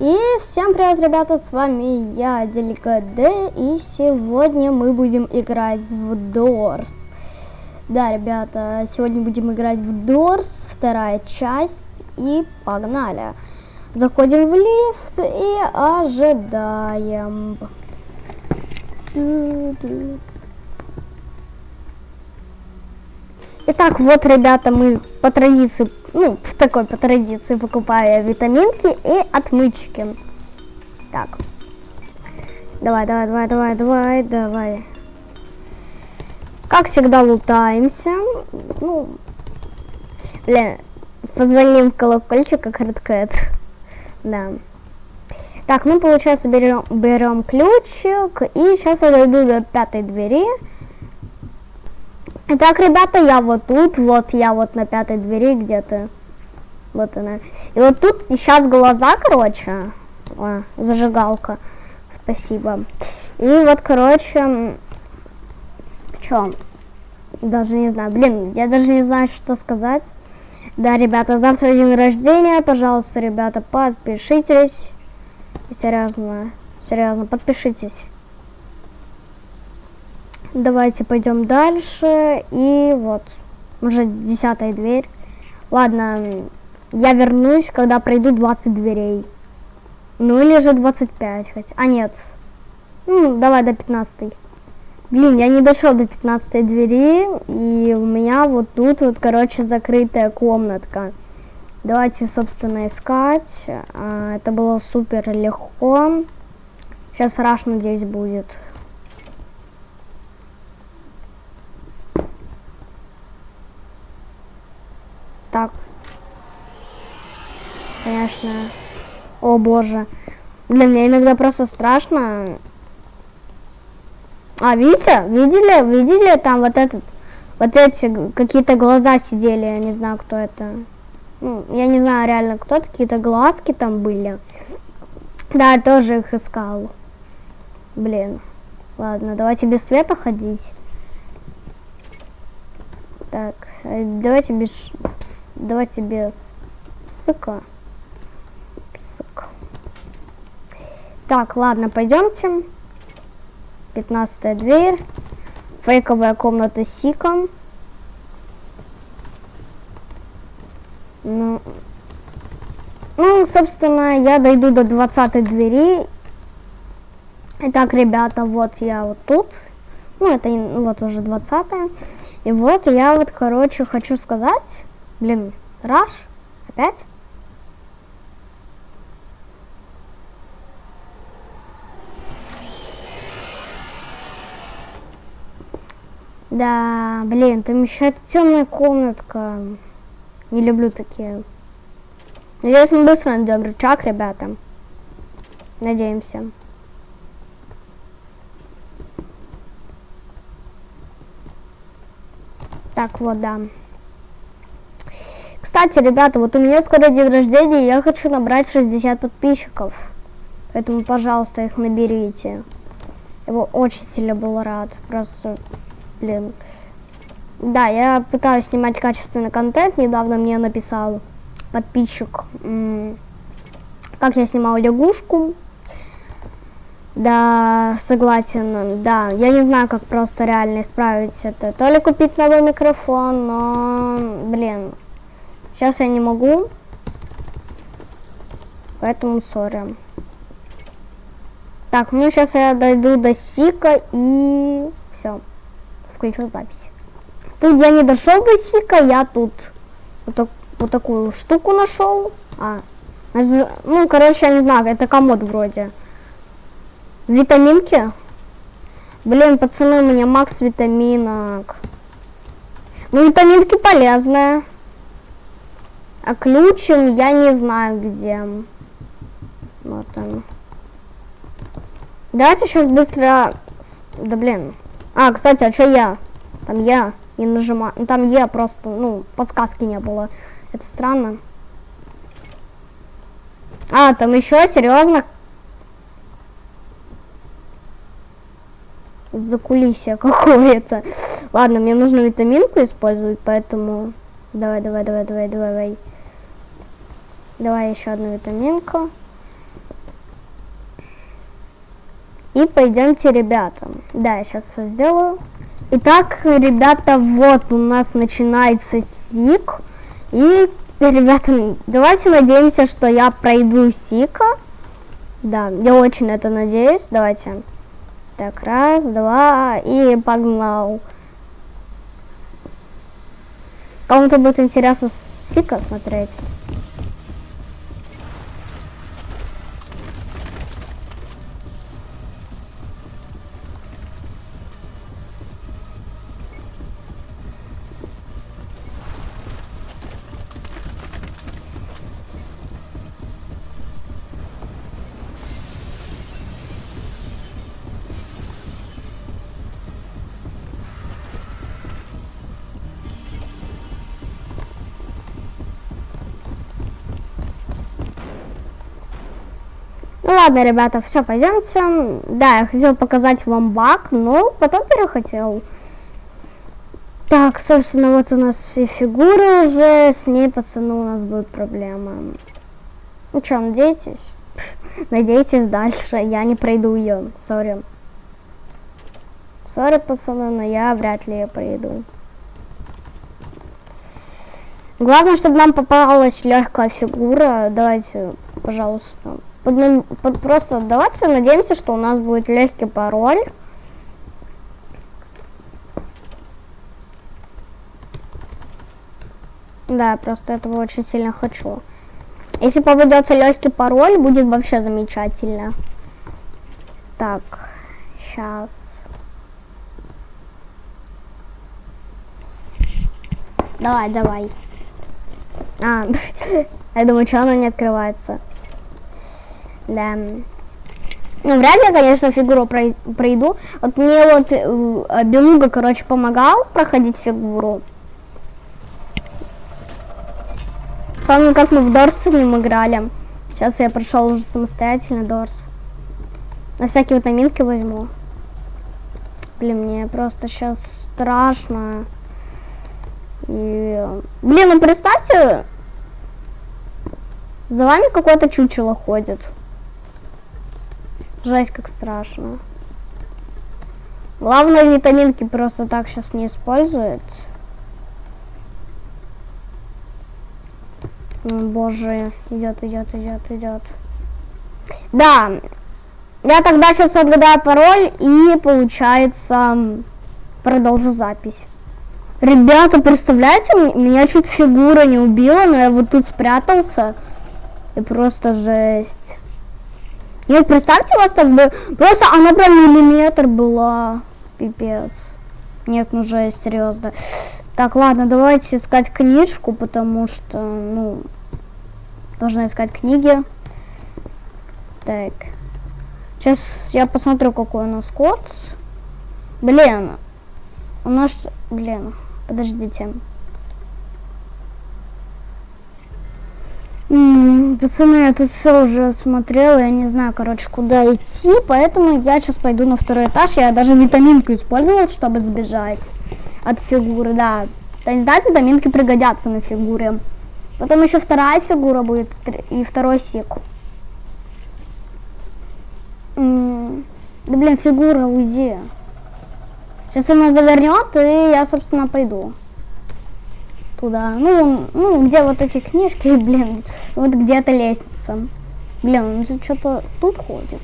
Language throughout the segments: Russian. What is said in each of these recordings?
И всем привет, ребята, с вами я, Делика Д, и сегодня мы будем играть в Doors. Да, ребята, сегодня будем играть в Doors, вторая часть, и погнали. Заходим в лифт и ожидаем. Итак, вот, ребята, мы по традиции, ну, в такой по традиции покупаю витаминки и отмычки. Так. Давай, давай, давай, давай, давай, давай. Как всегда лутаемся. Ну, блин, позвоним в колокольчик, как Redcat. Да. Так, ну, получается, берем, берем ключик. И сейчас я дойду до пятой двери. Итак, ребята, я вот тут, вот я вот на пятой двери где-то. Вот она. И вот тут сейчас глаза, короче. О, зажигалка. Спасибо. И вот, короче, что? Даже не знаю. Блин, я даже не знаю, что сказать. Да, ребята, завтра день рождения. Пожалуйста, ребята, подпишитесь. Серьезно, серьезно, подпишитесь. Давайте пойдем дальше. И вот, уже десятая дверь. Ладно, я вернусь, когда пройду 20 дверей. Ну или же 25 хоть. А нет. Ну, давай до 15. Блин, я не дошел до 15 двери. И у меня вот тут вот, короче, закрытая комнатка. Давайте, собственно, искать. А, это было супер легко. Сейчас раш, надеюсь, будет. Так. Конечно. О боже. Для меня иногда просто страшно. А, видите? Видели? Видели там вот этот... Вот эти какие-то глаза сидели, я не знаю, кто это. Ну, я не знаю реально, кто какие-то глазки там были. Да, я тоже их искал. Блин. Ладно, давайте без света ходить. Так, э, давайте без Давайте без псыка. Так, ладно, пойдемте. Пятнадцатая дверь. Фейковая комната с сиком. Ну, ну, собственно, я дойду до двадцатой двери. Итак, ребята, вот я вот тут. Ну, это вот уже двадцатая. И вот я вот, короче, хочу сказать, Блин, Раш? Опять? Да, блин, там еще эта темная комнатка. Не люблю такие. Надеюсь, мы быстро найдем рычаг, ребята. Надеемся. Так, вот, да. Кстати, ребята, вот у меня скоро день рождения, я хочу набрать 60 подписчиков. Поэтому, пожалуйста, их наберите. Бы очень сильно был рад. Просто, блин. Да, я пытаюсь снимать качественный контент. Недавно мне написал подписчик, как я снимал лягушку. Да, согласен, да. Я не знаю, как просто реально исправить это. То ли купить новый микрофон, но, блин, Сейчас я не могу. Поэтому сори. Так, ну сейчас я дойду до Сика и все. Включу запись. Тут я не дошел до Сика, я тут вот, так, вот такую штуку нашел. А, ну, короче, я не знаю, это комод вроде. Витаминки. Блин, пацаны, у меня макс витаминок. Ну, витаминки полезные. А ключем я не знаю где. Вот он. Давайте сейчас быстро... Да блин. А, кстати, а что я? Там я не нажимаю. Ну, там я просто, ну, подсказки не было. Это странно. А, там еще, серьезно? За кулисье какое-то. Ладно, мне нужно витаминку использовать, поэтому... Давай, давай, давай, давай, давай, давай. Давай еще одну витаминку. И пойдемте, ребята. Да, я сейчас все сделаю. Итак, ребята, вот у нас начинается сик. И, ребята, давайте надеемся, что я пройду сика. Да, я очень это надеюсь. Давайте. Так, раз, два, и погнал. Кому-то будет интересно сика смотреть. Ну ладно, ребята, все, пойдемте. Да, я хотел показать вам баг, но потом перехотел. Так, собственно, вот у нас все фигуры уже, с ней, пацаны, у нас будут проблемы. Ну что, надеетесь? Надейтесь дальше, я не пройду ее, сори. Сори, пацаны, но я вряд ли ее пройду. Главное, чтобы нам попалась легкая фигура. Давайте, пожалуйста под, просто давайте надеемся, что у нас будет легкий пароль. Да, просто этого очень сильно хочу. Если попадется легкий пароль, будет вообще замечательно. Так, сейчас. Давай, давай. А, я думаю, что оно не открывается. Да. Ну, вряд ли, конечно, фигуру пройду. Вот мне вот э, Белуга, короче, помогал проходить фигуру. Помню, как мы в Дорс с ним играли. Сейчас я прошел уже самостоятельно Дорс. На всякие витаминки возьму. Блин, мне просто сейчас страшно. И... Блин, ну представьте, за вами какое-то чучело ходит. Жесть, как страшно. Главное, витаминки просто так сейчас не использует. О, боже, идет, идет, идет, идет. Да, я тогда сейчас отгадаю пароль и, получается, продолжу запись. Ребята, представляете, меня чуть фигура не убила, но я вот тут спрятался. И просто жесть. Нет, представьте, у вас так бы... Просто она прям миллиметр была. Пипец. Нет, ну же, серьезно. Так, ладно, давайте искать книжку, потому что, ну, должна искать книги. Так. Сейчас я посмотрю, какой у нас код. Блин. У нас... Блин, подождите. Пацаны, я тут все уже смотрела, я не знаю, короче, куда идти, поэтому я сейчас пойду на второй этаж. Я даже витаминку использовала, чтобы сбежать от фигуры, да. То есть, да, витаминки пригодятся на фигуре. Потом еще вторая фигура будет и второй сик. да блин, фигура, уйди. Сейчас она завернет, и я, собственно, пойду туда. Ну, ну, где вот эти книжки, блин, вот где-то лестница. Блин, он же что-то тут ходит.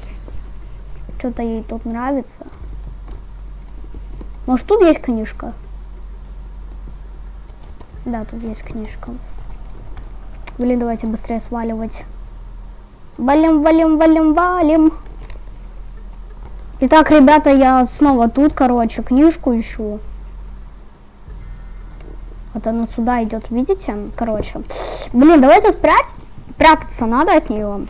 Что-то ей тут нравится. Может, тут есть книжка? Да, тут есть книжка. Блин, давайте быстрее сваливать. Валим, валим, валим, валим. Итак, ребята, я снова тут, короче, книжку ищу. Вот она сюда идет, видите? Короче. Блин, давайте спрять. Прятаться надо от нее.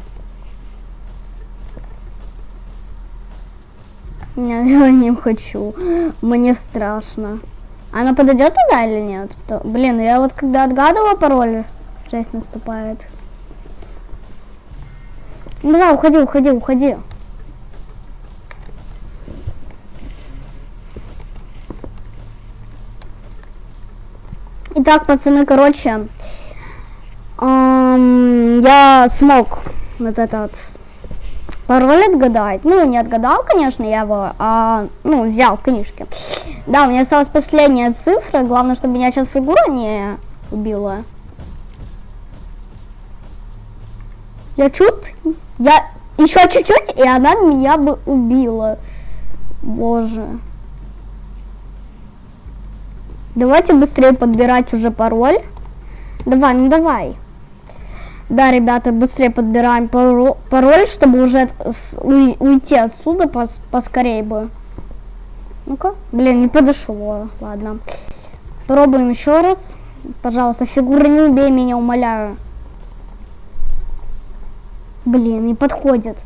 Я, не хочу. Мне страшно. Она подойдет туда или нет? То, блин, я вот когда отгадывала пароль, жесть наступает. Ну давай, уходи, уходи, уходи. Итак, пацаны, короче, эм, я смог вот этот пароль отгадать. Ну, не отгадал, конечно, я его, а, ну, взял в книжке. Да, у меня осталась последняя цифра. Главное, чтобы меня сейчас фигура не убила. Я чуть... Я еще чуть-чуть, и она меня бы убила. Боже. Давайте быстрее подбирать уже пароль. Давай, ну давай. Да, ребята, быстрее подбираем пароль, чтобы уже уйти отсюда пос поскорее бы. Ну-ка. Блин, не подошло. Ладно. Пробуем еще раз. Пожалуйста, фигура не убей меня, умоляю. Блин, не подходит.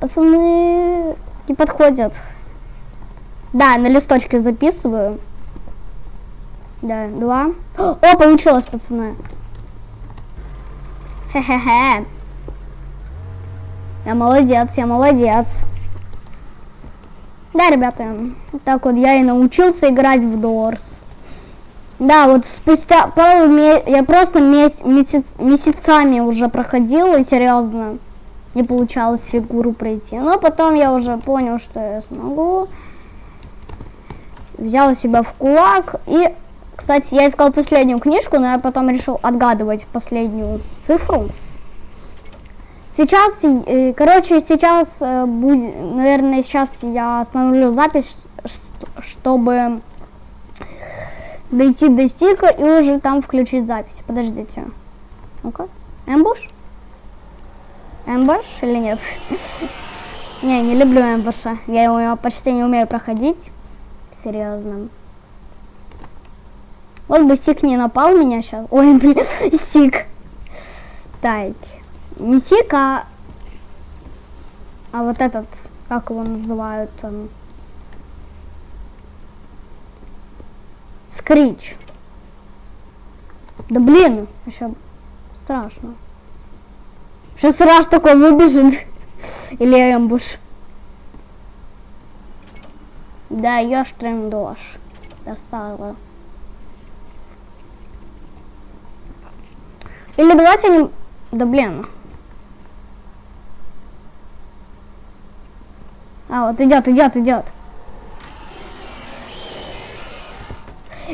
Пацаны, не подходят. Да, на листочке записываю. Да, два. О, получилось, пацаны. Хе-хе-хе. Я молодец, я молодец. Да, ребята, так вот я и научился играть в Дорс. Да, вот спустя пару месяцев, я просто месяц, месяцами уже проходил, и серьезно, не получалось фигуру пройти. Но потом я уже понял, что я смогу. Взял себя в кулак и... Кстати, я искал последнюю книжку, но я потом решил отгадывать последнюю цифру. Сейчас, э, короче, сейчас, э, наверное, сейчас я остановлю запись, чтобы дойти до стика и уже там включить запись. Подождите. Ну-ка. Эмбуш? Эмбуш или нет? не, не люблю эмбуша. Я его почти не умею проходить. Серьезно. Вот бы Сик не напал меня сейчас. Ой, блин, Сик. Так. Не Сик, а... А вот этот, как его называют, он... Скрич. Да блин, еще страшно. Сейчас раз такой выбежит. Или эмбуш. Да, я трендош. Достала. Или давайте не... Да блин. А, вот идет, идет, идет.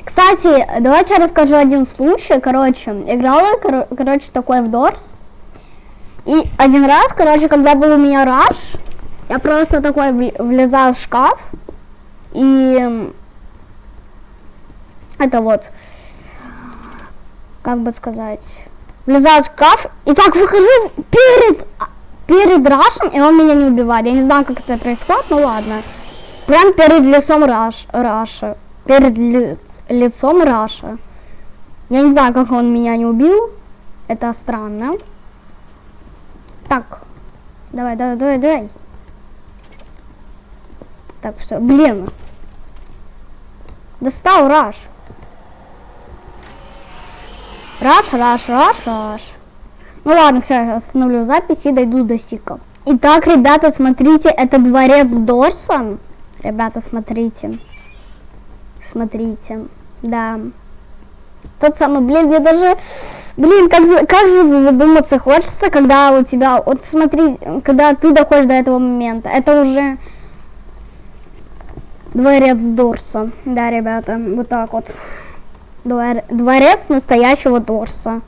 Кстати, давайте я расскажу один случай. Короче, играла, кор короче, такой в Дорс. И один раз, короче, когда был у меня раш, я просто такой влезал в шкаф. И это вот, как бы сказать, влезал в шкаф. И так выхожу перед, перед рашем, и он меня не убивает. Я не знаю, как это происходит, ну ладно. Прям перед лицом раш, раша. Перед ли, лицом Раша. Я не знаю, как он меня не убил. Это странно. Так. Давай, давай, давай, давай. Так, все. Блин. Достал Раш. Раш, Раш, Раш, Раш. Ну ладно, все, я остановлю запись и дойду до Сика. Итак, ребята, смотрите, это дворец Дорсон. Ребята, смотрите. Смотрите. Да. Тот самый, блин, я даже... Блин, как, как же задуматься хочется, когда у тебя... Вот смотри, когда ты доходишь до этого момента. Это уже... Дворец Дорса. Да, ребята, вот так вот. Двор... Дворец настоящего Дорса.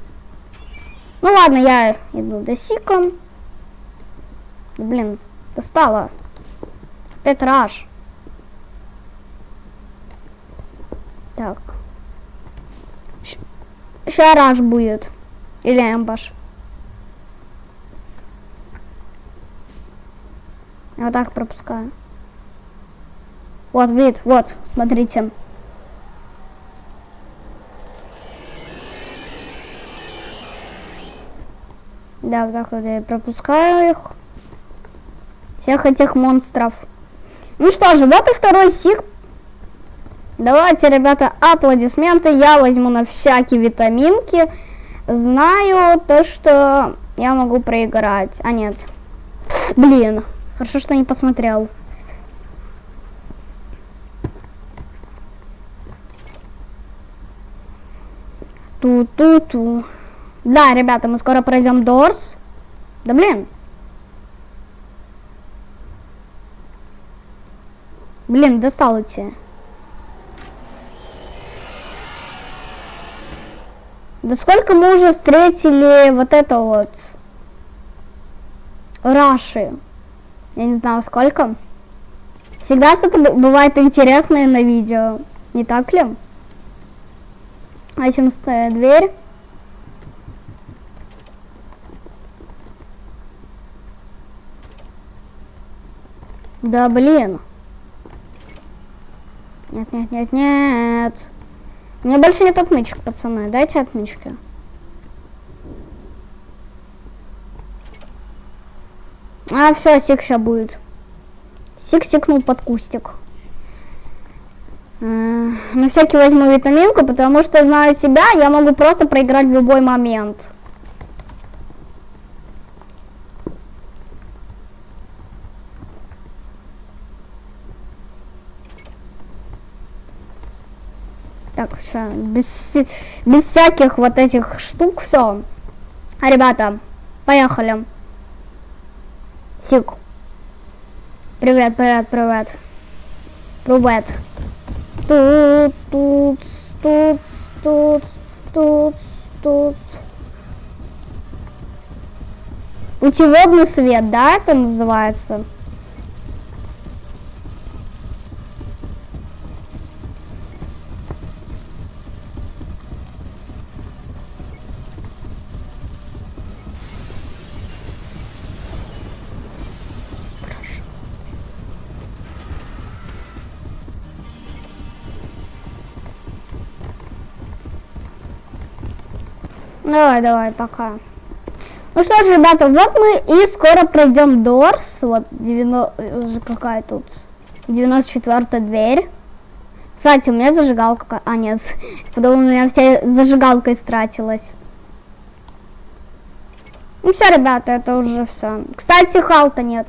Ну ладно, я иду до Сика. Блин, достала. Раш. Так. Шараж будет. Или эмбаш. Вот так пропускаю. Вот вид, вот, смотрите. Да, вот так вот я пропускаю их. Всех этих монстров. Ну что же, вот и второй сик Давайте, ребята, аплодисменты. Я возьму на всякие витаминки. Знаю то, что я могу проиграть. А, нет. Блин, хорошо, что не посмотрел. Ту-ту-ту. Да, ребята, мы скоро пройдем Дорс. Да блин. Блин, достал эти. Да сколько мы уже встретили вот это вот. Раши. Я не знаю, сколько. Всегда что-то бывает интересное на видео. Не так ли? 11 дверь. Да блин. Нет, нет, нет, нет. Меня больше нет отмычек, пацаны. Дайте отмычки. А, все, сик сейчас будет. Сик сикнул под кустик. На всякий возьму витаминку, потому что знаю себя, я могу просто проиграть в любой момент. Все, без, без всяких вот этих штук, все. Ребята, поехали. Сик. Привет, привет, привет. Привет. Тут, тут, тут, тут, тут, тут. Путеводный свет, да, это называется? Давай, давай, пока. Ну что ж, ребята, вот мы и скоро пройдем Дорс. Вот 90, уже какая тут? 94 дверь. Кстати, у меня зажигалка... А, нет. Потом у меня вся зажигалка истратилась. Ну все, ребята, это уже все. Кстати, халта нет.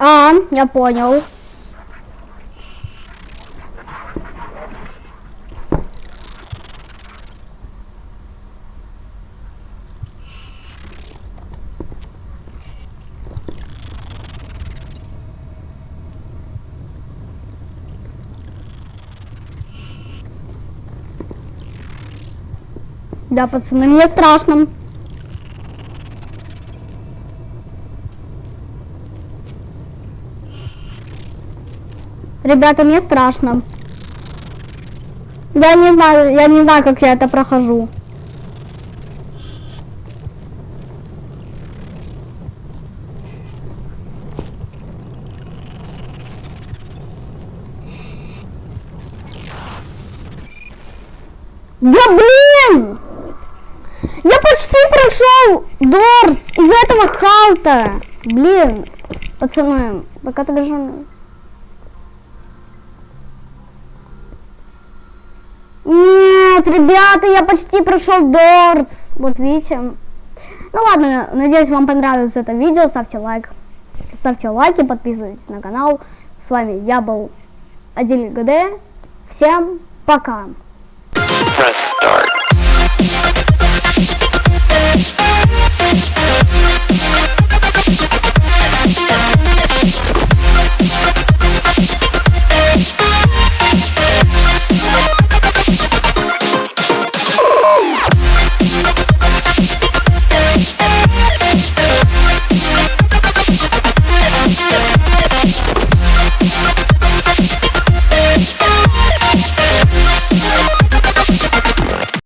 А, я понял. Да, пацаны, мне страшно. Ребята, мне страшно. Я не знаю, я не знаю, как я это прохожу. Да блин! Прошел Дорс из этого халта. Блин, пацаны, пока ты даже... Нет, ребята, я почти прошел Дорс. Вот видите. Ну ладно, надеюсь, вам понравилось это видео. Ставьте лайк. Ставьте лайки, подписывайтесь на канал. С вами я был Адель ГД. Всем пока.